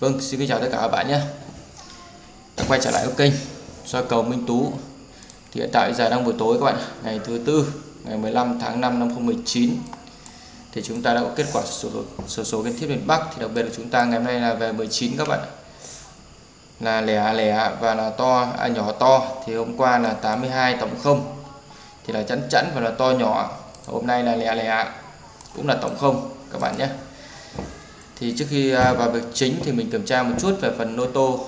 Vâng, xin kính chào tất cả các bạn nhé. Đã quay trở lại với kênh soi cầu Minh Tú. Thì hiện tại giờ đang buổi tối các bạn Ngày thứ tư, ngày 15 tháng 5 năm 2019 Thì chúng ta đã có kết quả sổ số, số, số kiến thiết miền Bắc. Thì đặc biệt là chúng ta ngày hôm nay là về 19 các bạn Là lẻ à lẻ à và là to, à, nhỏ to. Thì hôm qua là 82 tổng không. Thì là chẵn chẵn và là to nhỏ. Hôm nay là lẻ lẻ à, cũng là tổng không các bạn nhé thì trước khi à, vào việc chính thì mình kiểm tra một chút về phần lô tô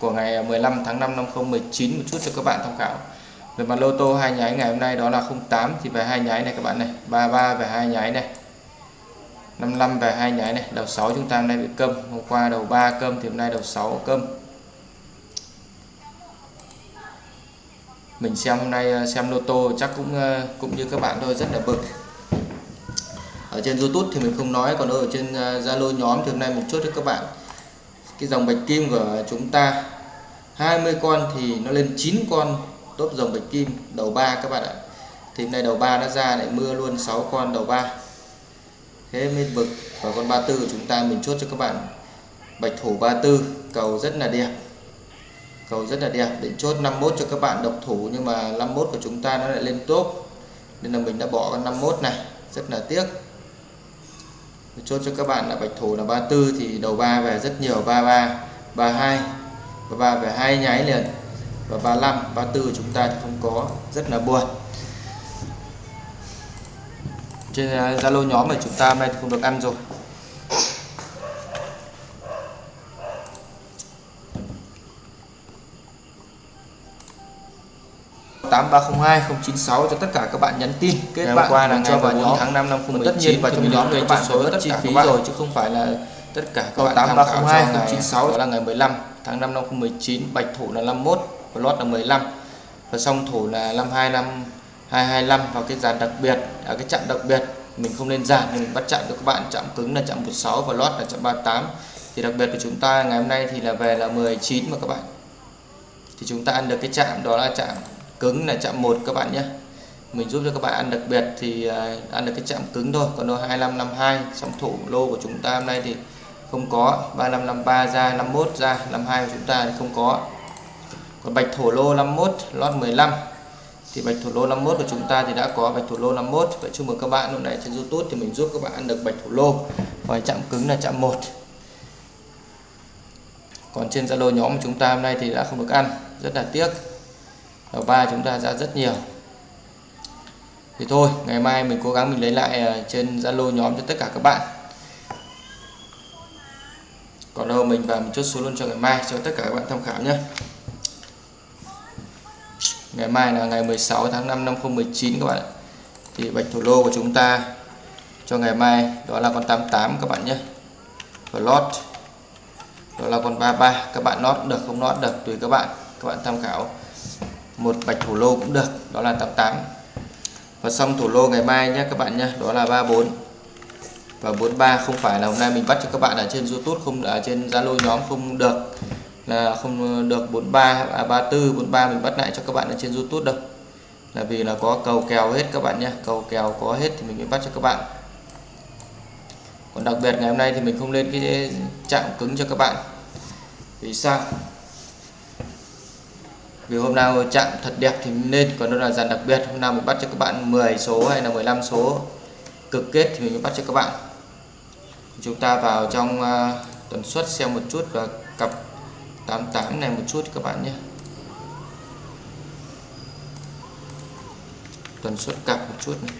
của ngày 15 tháng 5 năm 2019 một chút cho các bạn tham khảo. Về mặt lô tô hai nháy ngày hôm nay đó là 08 thì về hai nháy này các bạn này 33 về hai nháy này 55 về hai nháy này, đầu 6 chúng ta hôm nay bị câm, hôm qua đầu 3 câm thì hôm nay đầu 6 câm. Mình xem hôm nay à, xem lô tô chắc cũng à, cũng như các bạn thôi, rất là bực ở trên YouTube thì mình không nói còn ở trên à, Zalo nhóm thì hôm nay một chút cho các bạn. Cái dòng bạch kim của chúng ta 20 con thì nó lên 9 con top dòng bạch kim đầu ba các bạn ạ. Thì hôm nay đầu ba nó ra lại mưa luôn 6 con đầu ba. Thế mới vực và con 34 của chúng ta mình chốt cho các bạn. Bạch thủ 34 cầu rất là đẹp. Cầu rất là đẹp định chốt 51 cho các bạn độc thủ nhưng mà 51 của chúng ta nó lại lên top. Nên là mình đã bỏ con 51 này rất là tiếc chốt cho các bạn là bạch thủ là 34 thì đầu 3 về rất nhiều 33 32 và 3 về hai nháy liền. Và 35 34 chúng ta thì không có, rất là buồn. Trên à, Zalo nhóm mà chúng ta hôm nay không được ăn rồi. Tám ba không hai không chín sáu cho tất cả các bạn nhắn tin kết ngày bạn qua là cho vào 14 nhóm. tháng 5 năm Còn tất nhiên 2019 vào trong nhóm thì các bạn số tất chi phí rồi chứ không phải là tất cả các bạn 8302 tham khảo cho ngày 096 đó là ngày 15 tháng 5 năm 2019 bạch thủ là 51 và lót là 15 và song thủ là 52 năm 225 vào cái dàn đặc biệt ở cái chạm đặc biệt. Mình không lên dàn mình bắt chạm được các bạn chạm cứng là chạm 16 và lót là chạm 38 thì đặc biệt của chúng ta ngày hôm nay thì là về là 19 mà các bạn. Thì chúng ta ăn được cái chạm đó là chạm cứng là chạm 1 các bạn nhé. Mình giúp cho các bạn ăn đặc biệt thì à, ăn được cái chạm cứng thôi, còn đâu 2552 song thủ lô của chúng ta hôm nay thì không có. 3553 ra 51 ra 52 của chúng ta thì không có. Còn bạch thổ lô 51 lót 15 thì bạch thổ lô 51 của chúng ta thì đã có bạch thổ lô 51 vậy chúc mừng các bạn lúc này trên YouTube thì mình giúp các bạn ăn được bạch thổ lô. Và chạm cứng là chạm 1 còn trên Zalo nhóm của chúng ta hôm nay thì đã không được ăn. Rất là tiếc đầu ba chúng ta ra rất nhiều. Thì thôi, ngày mai mình cố gắng mình lấy lại ờ, trên Zalo nhóm cho tất cả các bạn. Còn đâu mình vào một chút số luôn cho ngày mai, cho tất cả các bạn tham khảo nhé. Ngày mai là ngày 16 tháng 5 năm 2019 các bạn ạ. Thì bạch thủ lô của chúng ta cho ngày mai, đó là con 88 các bạn nhé. Và lót đó là con 33 các bạn lót được, không lót được tùy các bạn. Các bạn tham khảo một bạch thủ lô cũng được đó là 88 và xong thủ lô ngày mai nhé các bạn nhé đó là 34 và 43 không phải là hôm nay mình bắt cho các bạn ở trên YouTube không ở trên Zalo nhóm không được là không được 43 à, 34 43 mình bắt lại cho các bạn ở trên YouTube đâu. Là vì là có cầu kèo hết các bạn nhé cầu kèo có hết thì mình mới bắt cho các bạn. Còn đặc biệt ngày hôm nay thì mình không lên cái chạm cứng cho các bạn. Vì sao? Vì hôm nào chạm thật đẹp thì nên còn đó là dàn đặc biệt. Hôm nào mình bắt cho các bạn 10 số hay là 15 số cực kết thì mình mới bắt cho các bạn. Chúng ta vào trong à, uh, tuần suất xem một chút và cặp 88 này một chút các bạn nhé. Tuần suất cặp một chút này.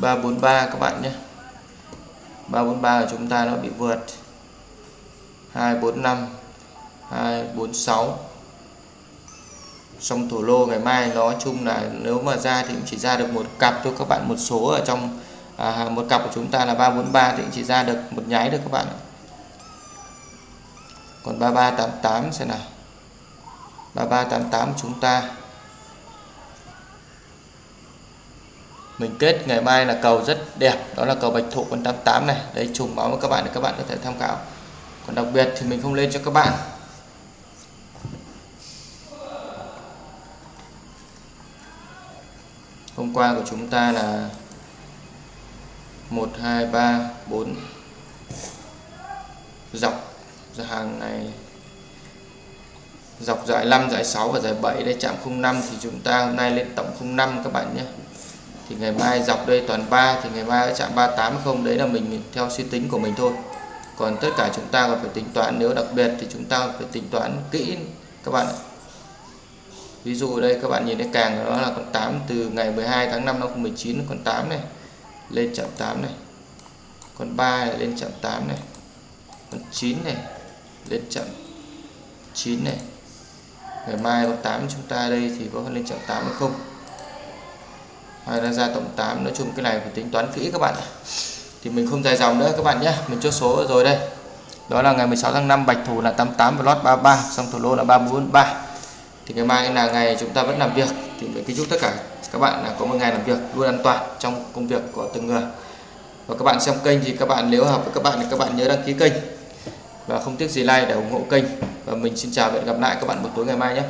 Ba bốn ba các bạn nhé. ba bốn ba của chúng ta nó bị vượt. hai bốn năm 246 xong thổ lô ngày mai nói chung là nếu mà ra thì cũng chỉ ra được một cặp thôi các bạn. Một số ở trong à, một cặp của chúng ta là 343 thì cũng chỉ ra được một nháy được các bạn còn 3388 xem nào. 3388 chúng ta. mình kết ngày mai là cầu rất đẹp, đó là cầu bạch thụ con 88 này. Đây trùng báo với các bạn để các bạn có thể tham khảo. Còn đặc biệt thì mình không lên cho các bạn. Hôm qua của chúng ta là 1 2 3 4 dọc hàng này. Dọc giải 5 giải 6 và giải 7 đây, chạm 05 thì chúng ta hôm nay lên tổng 05 các bạn nhé thì ngày mai dọc đây toàn 3 thì ngày mai ở chạm 380 đấy là mình theo suy tính của mình thôi. Còn tất cả chúng ta còn phải tính toán nếu đặc biệt thì chúng ta phải tính toán kỹ các bạn ạ. Ví dụ đây các bạn nhìn thấy càng đó là con 8 từ ngày 12 tháng 5 năm 2019 con 8 này lên chạm 8 này. Con 3 này, lên chạm 8 này. Con 9 này lên chạm 9 này. Ngày mai con 8 chúng ta đây thì có lên chạm 8 hay không? Hay là ra tổng 8 nói chung cái này phải tính toán kỹ các bạn thì mình không dài dòng nữa các bạn nhé, mình chốt số rồi đây. Đó là ngày 16 tháng 5 bạch thủ là 88 và lót 33 xong thủ lô là 343 thì ngày mai là ngày chúng ta vẫn làm việc, thì mình kính chúc tất cả các bạn là có một ngày làm việc luôn an toàn trong công việc của từng người. Và các bạn xem kênh thì các bạn nếu hợp với các bạn thì các bạn nhớ đăng ký kênh. Và không tiếc gì like để ủng hộ kênh. Và mình xin chào và hẹn gặp lại các bạn buổi tối ngày mai nhé.